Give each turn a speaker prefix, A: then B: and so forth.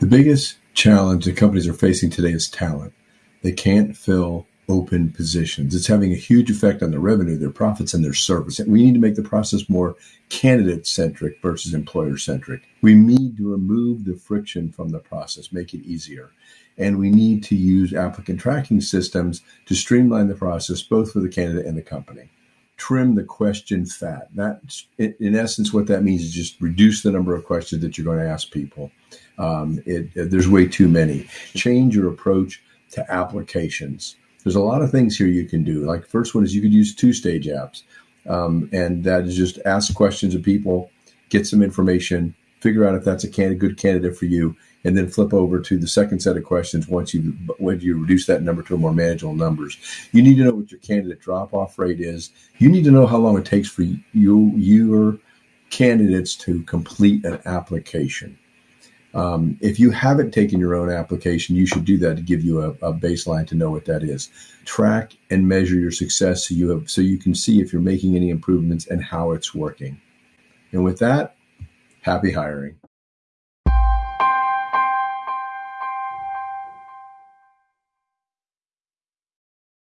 A: The biggest challenge that companies are facing today is talent. They can't fill open positions. It's having a huge effect on their revenue, their profits, and their service. We need to make the process more candidate centric versus employer centric. We need to remove the friction from the process, make it easier. And we need to use applicant tracking systems to streamline the process, both for the candidate and the company. Trim the question fat. That, in essence, what that means is just reduce the number of questions that you're going to ask people. Um, it, there's way too many. Change your approach to applications there's a lot of things here you can do. Like first one is you could use two stage apps, um, and that is just ask questions of people, get some information, figure out if that's a candidate, good candidate for you, and then flip over to the second set of questions once you when you reduce that number to more manageable numbers. You need to know what your candidate drop off rate is. You need to know how long it takes for you your candidates to complete an application. Um, if you haven't taken your own application, you should do that to give you a, a, baseline to know what that is. Track and measure your success so you have so you can see if you're making any improvements and how it's working. And with that, happy hiring.